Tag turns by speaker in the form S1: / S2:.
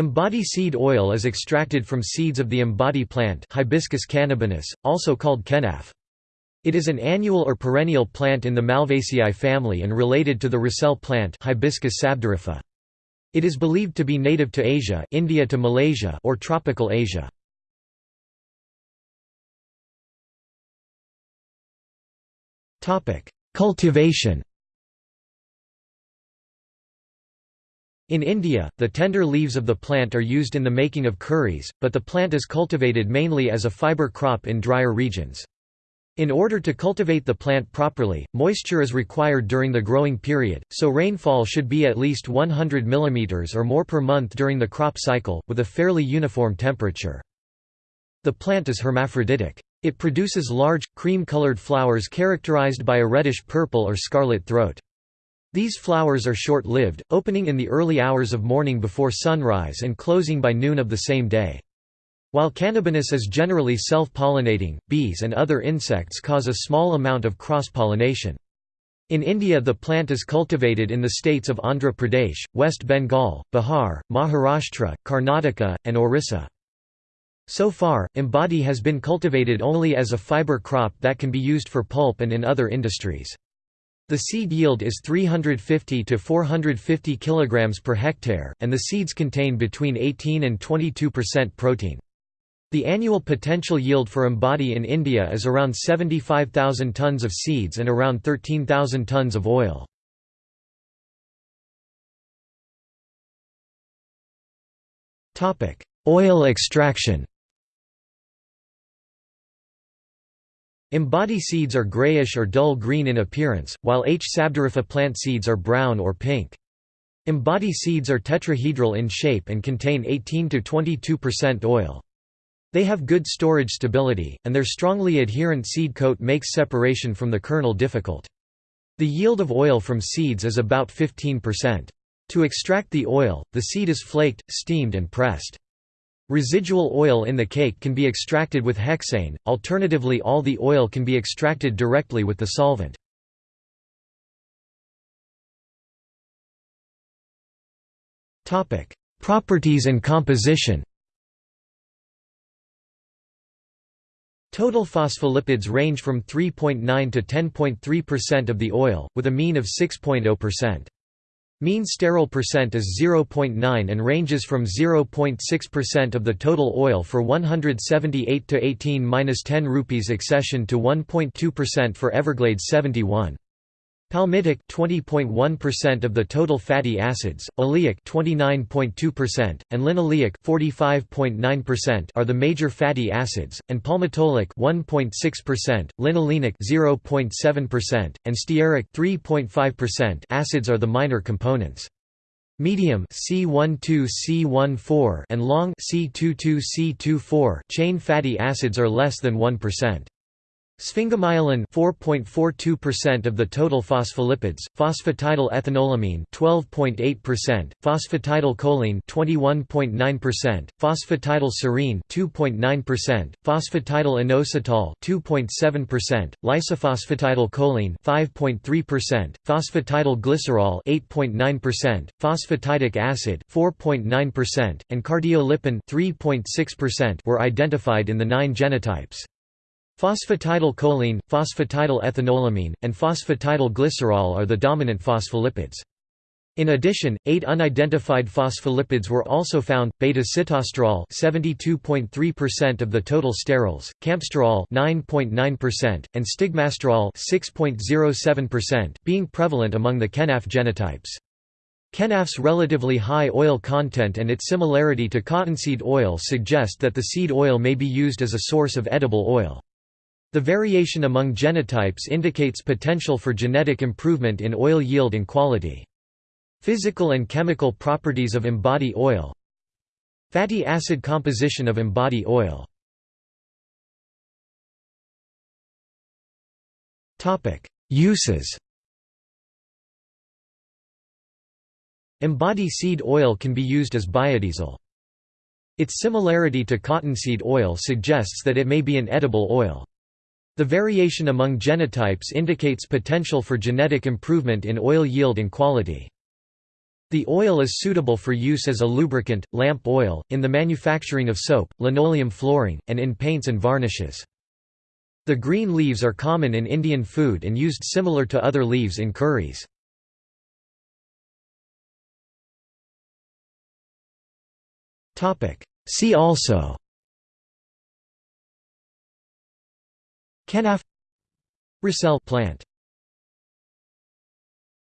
S1: Ambadi seed oil is extracted from seeds of the ambadi plant Hibiscus cannabinus, also called kenaf. It is an annual or perennial plant in the Malvaceae family and related to the Roselle plant Hibiscus sabdariffa. It is believed to be native to Asia India to Malaysia or tropical Asia. Cultivation In India, the tender leaves of the plant are used in the making of curries, but the plant is cultivated mainly as a fiber crop in drier regions. In order to cultivate the plant properly, moisture is required during the growing period, so rainfall should be at least 100 mm or more per month during the crop cycle, with a fairly uniform temperature. The plant is hermaphroditic. It produces large, cream-colored flowers characterized by a reddish-purple or scarlet throat. These flowers are short-lived, opening in the early hours of morning before sunrise and closing by noon of the same day. While cannabinus is generally self-pollinating, bees and other insects cause a small amount of cross-pollination. In India the plant is cultivated in the states of Andhra Pradesh, West Bengal, Bihar, Maharashtra, Karnataka, and Orissa. So far, ambadi has been cultivated only as a fiber crop that can be used for pulp and in other industries. The seed yield is 350 to 450 kg per hectare, and the seeds contain between 18 and 22% protein. The annual potential yield for Ambadi in India is around 75,000 tons of seeds and around 13,000 tons of oil. Oil extraction Ambadi seeds are grayish or dull green in appearance, while H. sabdariffa plant seeds are brown or pink. Ambadi seeds are tetrahedral in shape and contain 18–22% oil. They have good storage stability, and their strongly adherent seed coat makes separation from the kernel difficult. The yield of oil from seeds is about 15%. To extract the oil, the seed is flaked, steamed and pressed. Residual oil in the cake can be extracted with hexane, alternatively all the oil can be extracted directly with the solvent. Properties and composition Total phospholipids range from 3.9 to 10.3% of the oil, with a mean of 6.0%. Mean sterol percent is 0.9 and ranges from 0.6% of the total oil for 178 to 18-10 rupees accession to 1.2% for Everglades 71. Palmitic 20.1% of the total fatty acids, oleic 29.2% and linoleic 45.9% are the major fatty acids and palmitoleic 1.6%, linolenic 0.7% and stearic 3.5% acids are the minor components. Medium C12C14 and long C22C24 chain fatty acids are less than 1%. Sphingomyelin 4.42% of the total phospholipids, phosphatidylethanolamine ethanolamine 12.8%, phosphatidylcholine 21.9%, phosphatidylserine 2.9%, phosphatidylinositol 2.7%, lysophosphatidylcholine 5.3%, phosphatidylglycerol 8.9%, phosphatidic acid 4.9%, and cardiolipin 3.6% were identified in the 9 genotypes. Phosphatidylcholine, phosphatidylethanolamine, and phosphatidylglycerol are the dominant phospholipids. In addition, eight unidentified phospholipids were also found: beta-sitosterol, 72.3% of the total sterols, campesterol, 9.9%, and stigmasterol, 6.07%, being prevalent among the kenaf genotypes. Kenaf's relatively high oil content and its similarity to cottonseed oil suggest that the seed oil may be used as a source of edible oil. The variation among genotypes indicates potential for genetic improvement in oil yield and quality. Physical and chemical properties of ambadi oil Fatty acid composition of ambadi oil Uses Ambadi seed oil can be used as biodiesel. Its similarity to cottonseed oil suggests that it may be an edible oil. The variation among genotypes indicates potential for genetic improvement in oil yield and quality. The oil is suitable for use as a lubricant, lamp oil, in the manufacturing of soap, linoleum flooring, and in paints and varnishes. The green leaves are common in Indian food and used similar to other leaves in curries. See also Kenaf Roselle plant